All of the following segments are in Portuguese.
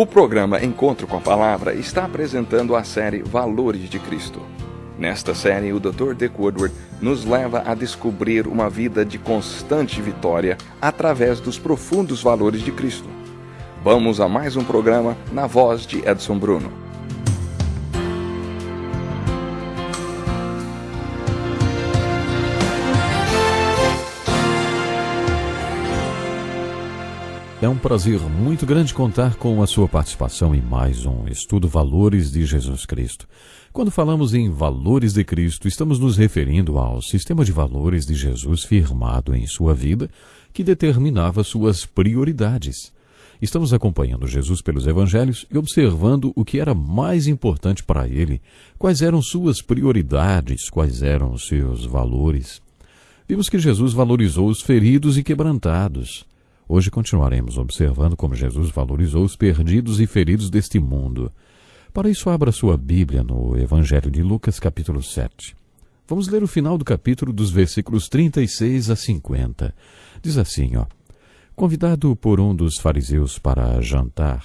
O programa Encontro com a Palavra está apresentando a série Valores de Cristo. Nesta série, o Dr. Dick Woodward nos leva a descobrir uma vida de constante vitória através dos profundos valores de Cristo. Vamos a mais um programa na voz de Edson Bruno. É um prazer muito grande contar com a sua participação em mais um estudo Valores de Jesus Cristo. Quando falamos em valores de Cristo, estamos nos referindo ao sistema de valores de Jesus firmado em sua vida, que determinava suas prioridades. Estamos acompanhando Jesus pelos evangelhos e observando o que era mais importante para ele, quais eram suas prioridades, quais eram seus valores. Vimos que Jesus valorizou os feridos e quebrantados. Hoje continuaremos observando como Jesus valorizou os perdidos e feridos deste mundo. Para isso, abra sua Bíblia no Evangelho de Lucas, capítulo 7. Vamos ler o final do capítulo dos versículos 36 a 50. Diz assim, ó. Convidado por um dos fariseus para jantar,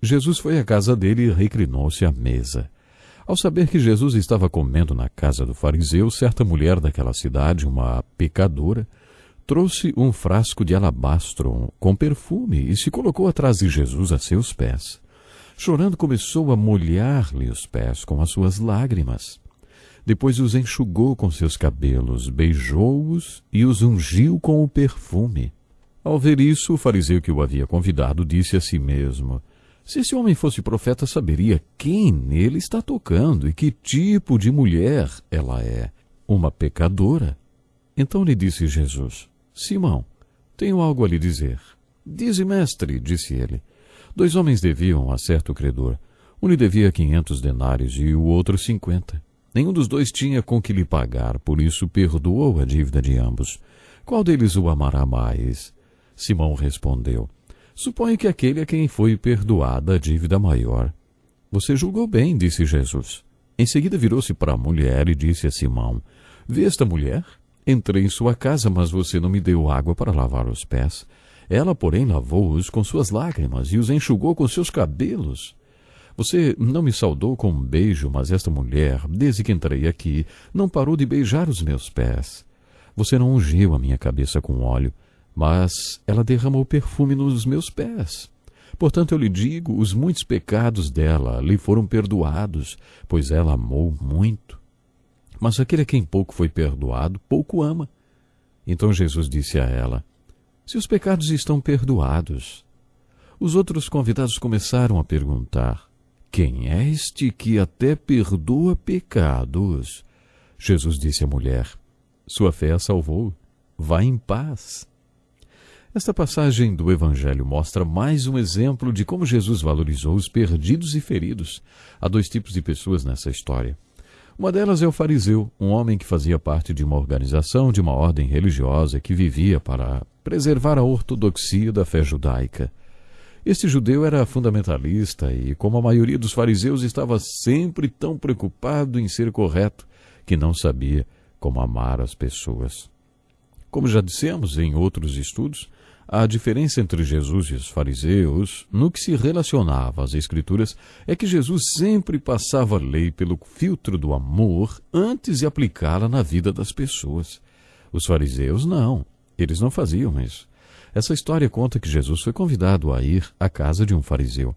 Jesus foi à casa dele e reclinou-se à mesa. Ao saber que Jesus estava comendo na casa do fariseu, certa mulher daquela cidade, uma pecadora, trouxe um frasco de alabastro com perfume e se colocou atrás de Jesus a seus pés. Chorando, começou a molhar-lhe os pés com as suas lágrimas. Depois os enxugou com seus cabelos, beijou-os e os ungiu com o perfume. Ao ver isso, o fariseu que o havia convidado disse a si mesmo: Se esse homem fosse profeta, saberia quem nele está tocando e que tipo de mulher ela é. Uma pecadora. Então lhe disse Jesus: Simão, tenho algo a lhe dizer. Dize, mestre, disse ele. Dois homens deviam a certo credor. Um lhe devia quinhentos denários e o outro cinquenta. Nenhum dos dois tinha com que lhe pagar, por isso perdoou a dívida de ambos. Qual deles o amará mais? Simão respondeu: Suponho que aquele a quem foi perdoada a dívida maior. Você julgou bem, disse Jesus. Em seguida virou-se para a mulher e disse a Simão: Vê esta mulher? Entrei em sua casa, mas você não me deu água para lavar os pés. Ela, porém, lavou-os com suas lágrimas e os enxugou com seus cabelos. Você não me saudou com um beijo, mas esta mulher, desde que entrei aqui, não parou de beijar os meus pés. Você não ungiu a minha cabeça com óleo, mas ela derramou perfume nos meus pés. Portanto, eu lhe digo, os muitos pecados dela lhe foram perdoados, pois ela amou muito. Mas aquele a quem pouco foi perdoado, pouco ama. Então Jesus disse a ela: Se os pecados estão perdoados. Os outros convidados começaram a perguntar: Quem é este que até perdoa pecados? Jesus disse à mulher: Sua fé a salvou. Vá em paz. Esta passagem do Evangelho mostra mais um exemplo de como Jesus valorizou os perdidos e feridos. Há dois tipos de pessoas nessa história. Uma delas é o fariseu, um homem que fazia parte de uma organização, de uma ordem religiosa que vivia para preservar a ortodoxia da fé judaica. Este judeu era fundamentalista e, como a maioria dos fariseus, estava sempre tão preocupado em ser correto que não sabia como amar as pessoas. Como já dissemos em outros estudos, a diferença entre Jesus e os fariseus, no que se relacionava às Escrituras, é que Jesus sempre passava a lei pelo filtro do amor antes de aplicá-la na vida das pessoas. Os fariseus não, eles não faziam isso. Essa história conta que Jesus foi convidado a ir à casa de um fariseu.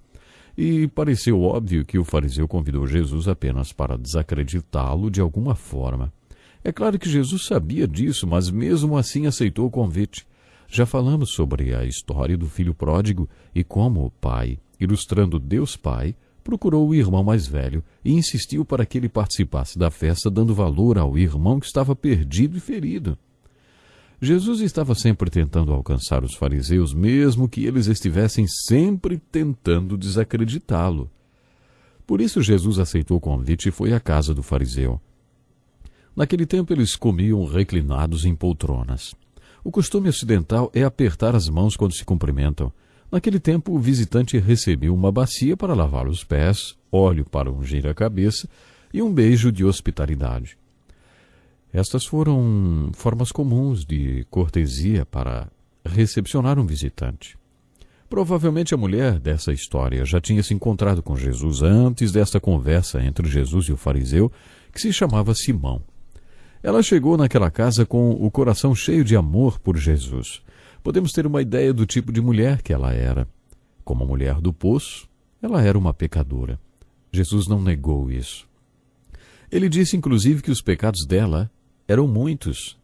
E pareceu óbvio que o fariseu convidou Jesus apenas para desacreditá-lo de alguma forma. É claro que Jesus sabia disso, mas mesmo assim aceitou o convite. Já falamos sobre a história do filho pródigo e como o pai, ilustrando Deus Pai, procurou o irmão mais velho e insistiu para que ele participasse da festa, dando valor ao irmão que estava perdido e ferido. Jesus estava sempre tentando alcançar os fariseus, mesmo que eles estivessem sempre tentando desacreditá-lo. Por isso Jesus aceitou o convite e foi à casa do fariseu. Naquele tempo eles comiam reclinados em poltronas. O costume ocidental é apertar as mãos quando se cumprimentam. Naquele tempo, o visitante recebeu uma bacia para lavar os pés, óleo para ungir a cabeça e um beijo de hospitalidade. Estas foram formas comuns de cortesia para recepcionar um visitante. Provavelmente a mulher dessa história já tinha se encontrado com Jesus antes dessa conversa entre Jesus e o fariseu, que se chamava Simão. Ela chegou naquela casa com o coração cheio de amor por Jesus. Podemos ter uma ideia do tipo de mulher que ela era. Como a mulher do poço, ela era uma pecadora. Jesus não negou isso. Ele disse inclusive que os pecados dela eram muitos.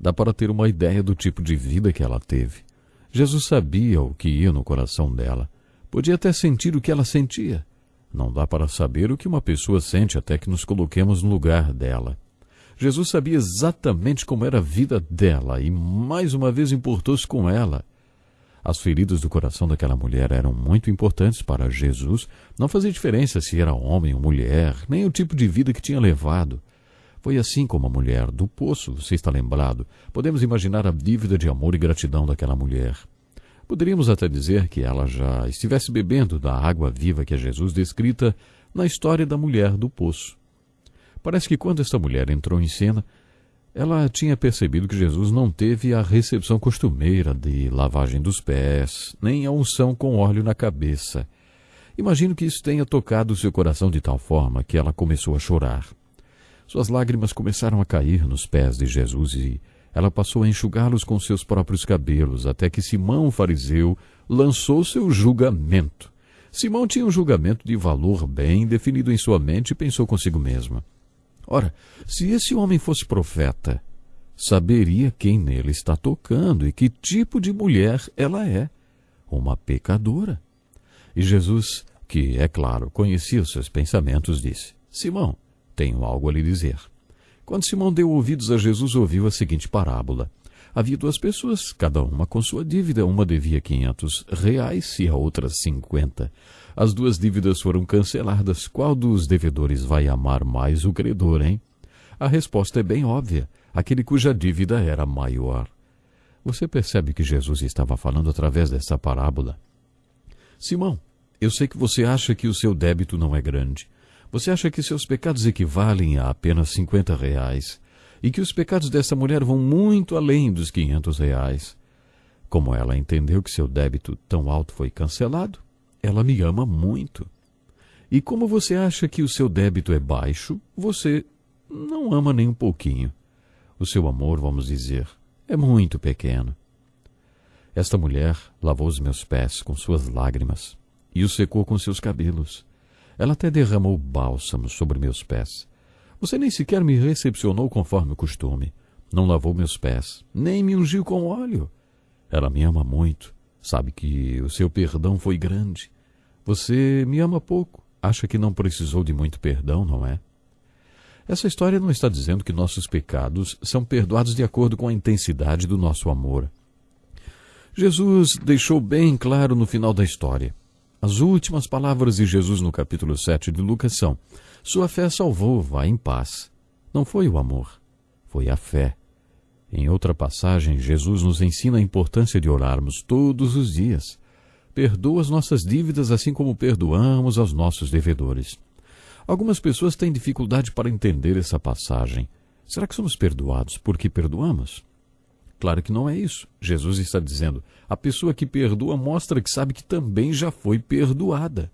Dá para ter uma ideia do tipo de vida que ela teve. Jesus sabia o que ia no coração dela. Podia até sentir o que ela sentia. Não dá para saber o que uma pessoa sente até que nos coloquemos no lugar dela. Jesus sabia exatamente como era a vida dela e mais uma vez importou-se com ela. As feridas do coração daquela mulher eram muito importantes para Jesus. Não fazia diferença se era homem ou mulher, nem o tipo de vida que tinha levado. Foi assim como a mulher do poço, você está lembrado? Podemos imaginar a dívida de amor e gratidão daquela mulher. Poderíamos até dizer que ela já estivesse bebendo da água viva que é Jesus descrita na história da mulher do poço. Parece que quando esta mulher entrou em cena, ela tinha percebido que Jesus não teve a recepção costumeira de lavagem dos pés, nem a unção com óleo na cabeça. Imagino que isso tenha tocado seu coração de tal forma que ela começou a chorar. Suas lágrimas começaram a cair nos pés de Jesus e ela passou a enxugá-los com seus próprios cabelos, até que Simão, o fariseu, lançou seu julgamento. Simão tinha um julgamento de valor bem definido em sua mente e pensou consigo mesma. Ora, se esse homem fosse profeta, saberia quem nele está tocando e que tipo de mulher ela é. Uma pecadora. E Jesus, que, é claro, conhecia os seus pensamentos, disse: Simão, tenho algo a lhe dizer. Quando Simão deu ouvidos a Jesus, ouviu a seguinte parábola. Havia duas pessoas, cada uma com sua dívida. Uma devia quinhentos reais e a outra cinquenta. As duas dívidas foram canceladas. Qual dos devedores vai amar mais o credor, hein? A resposta é bem óbvia. Aquele cuja dívida era maior. Você percebe que Jesus estava falando através dessa parábola? Simão, eu sei que você acha que o seu débito não é grande. Você acha que seus pecados equivalem a apenas 50 reais e que os pecados dessa mulher vão muito além dos 500 reais. Como ela entendeu que seu débito tão alto foi cancelado, ela me ama muito. E como você acha que o seu débito é baixo, você não ama nem um pouquinho. O seu amor, vamos dizer, é muito pequeno. Esta mulher lavou os meus pés com suas lágrimas e os secou com seus cabelos. Ela até derramou bálsamo sobre meus pés. Você nem sequer me recepcionou conforme o costume. Não lavou meus pés, nem me ungiu com óleo. Ela me ama muito Sabe que o seu perdão foi grande. Você me ama pouco. Acha que não precisou de muito perdão, não é? Essa história não está dizendo que nossos pecados são perdoados de acordo com a intensidade do nosso amor. Jesus deixou bem claro no final da história. As últimas palavras de Jesus no capítulo 7 de Lucas são: Sua fé salvou, vá em paz. Não foi o amor, foi a fé. Em outra passagem, Jesus nos ensina a importância de orarmos todos os dias. Perdoa as nossas dívidas assim como perdoamos aos nossos devedores. Algumas pessoas têm dificuldade para entender essa passagem. Será que somos perdoados porque perdoamos? Claro que não é isso. Jesus está dizendo: a pessoa que perdoa mostra que sabe que também já foi perdoada.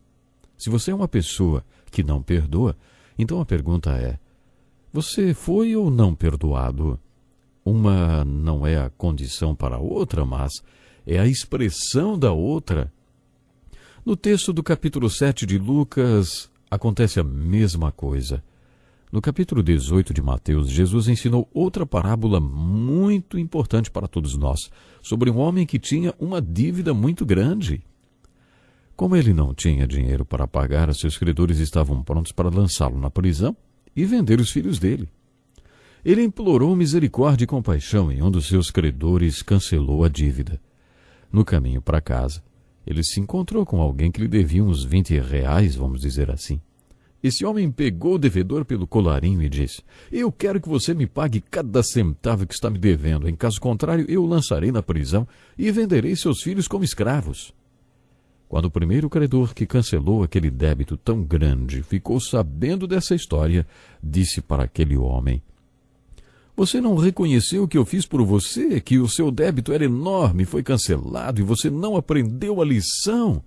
Se você é uma pessoa que não perdoa, então a pergunta é: você foi ou não perdoado? Uma não é a condição para a outra, mas é a expressão da outra. No texto do capítulo 7 de Lucas, acontece a mesma coisa. No capítulo 18 de Mateus, Jesus ensinou outra parábola muito importante para todos nós, sobre um homem que tinha uma dívida muito grande. Como ele não tinha dinheiro para pagar, seus credores estavam prontos para lançá-lo na prisão e vender os filhos dele. Ele implorou misericórdia e compaixão e um dos seus credores cancelou a dívida. No caminho para casa, ele se encontrou com alguém que lhe devia uns vinte reais, vamos dizer assim. Esse homem pegou o devedor pelo colarinho e disse: Eu quero que você me pague cada centavo que está me devendo. Em caso contrário, eu o lançarei na prisão e venderei seus filhos como escravos. Quando o primeiro credor que cancelou aquele débito tão grande ficou sabendo dessa história, disse para aquele homem: Você não reconheceu o que eu fiz por você, que o seu débito era enorme, foi cancelado e você não aprendeu a lição?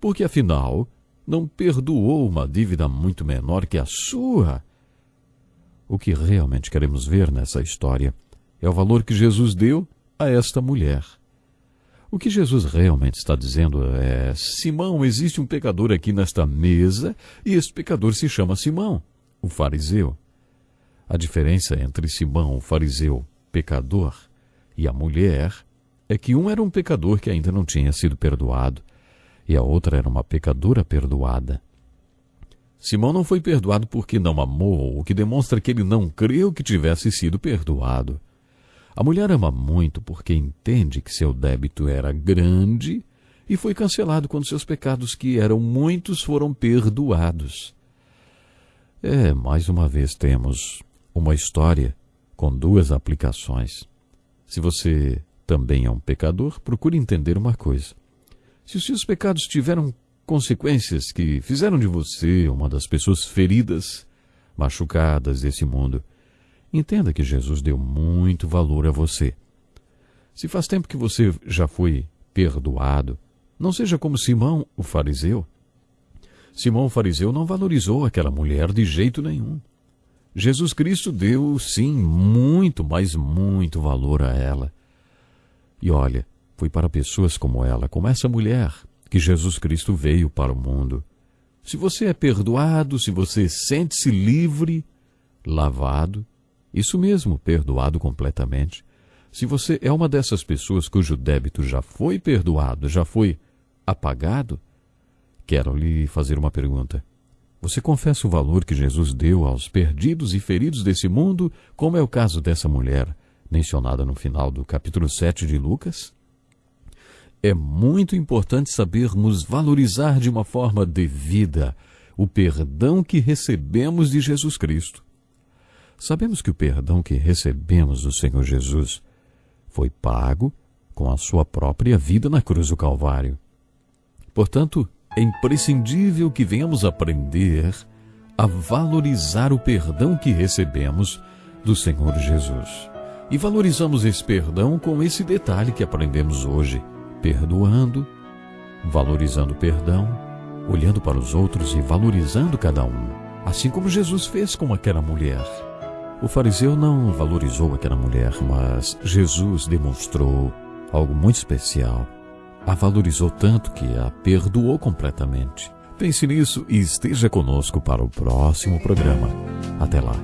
Porque afinal, não perdoou uma dívida muito menor que a sua. O que realmente queremos ver nessa história é o valor que Jesus deu a esta mulher. O que Jesus realmente está dizendo é: Simão, existe um pecador aqui nesta mesa e esse pecador se chama Simão, o fariseu. A diferença entre Simão, o fariseu, pecador, e a mulher é que um era um pecador que ainda não tinha sido perdoado e a outra era uma pecadora perdoada. Simão não foi perdoado porque não amou, o que demonstra que ele não creu que tivesse sido perdoado. A mulher ama muito porque entende que seu débito era grande e foi cancelado quando seus pecados, que eram muitos, foram perdoados. É, mais uma vez temos uma história com duas aplicações. Se você também é um pecador, procure entender uma coisa. Se os seus pecados tiveram consequências que fizeram de você uma das pessoas feridas, machucadas desse mundo, entenda que Jesus deu muito valor a você. Se faz tempo que você já foi perdoado, não seja como Simão, o fariseu. Simão, o fariseu, não valorizou aquela mulher de jeito nenhum. Jesus Cristo deu, sim, muito, mas muito valor a ela. E olha, foi para pessoas como ela, como essa mulher, que Jesus Cristo veio para o mundo. Se você é perdoado, se você sente-se livre, lavado, isso mesmo, perdoado completamente. Se você é uma dessas pessoas cujo débito já foi perdoado, já foi apagado, quero lhe fazer uma pergunta. Você confessa o valor que Jesus deu aos perdidos e feridos desse mundo, como é o caso dessa mulher, mencionada no final do capítulo 7 de Lucas? É muito importante sabermos valorizar de uma forma devida o perdão que recebemos de Jesus Cristo. Sabemos que o perdão que recebemos do Senhor Jesus foi pago com a sua própria vida na cruz do Calvário. Portanto, é imprescindível que venhamos aprender a valorizar o perdão que recebemos do Senhor Jesus. E valorizamos esse perdão com esse detalhe que aprendemos hoje: perdoando, valorizando o perdão, olhando para os outros e valorizando cada um, assim como Jesus fez com aquela mulher. O fariseu não valorizou aquela mulher, mas Jesus demonstrou algo muito especial a valorizou tanto que a perdoou completamente. Pense nisso e esteja conosco para o próximo programa. Até lá.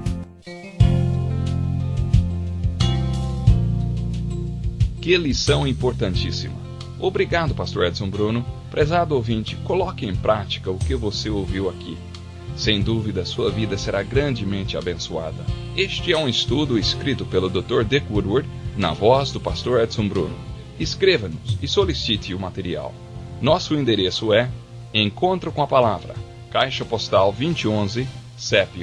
Que lição importantíssima. Obrigado, Pastor Edson Bruno. Prezado ouvinte, coloque em prática o que você ouviu aqui. Sem dúvida, sua vida será grandemente abençoada. Este é um estudo escrito pelo Dr. Dick Woodward, na voz do Pastor Edson Bruno. Escreva-nos e solicite o material. Nosso endereço é Encontro com a Palavra, Caixa Postal 2011, CEP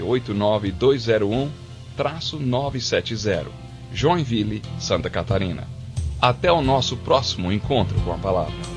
89201-970, Joinville, Santa Catarina. Até o nosso próximo encontro com a Palavra.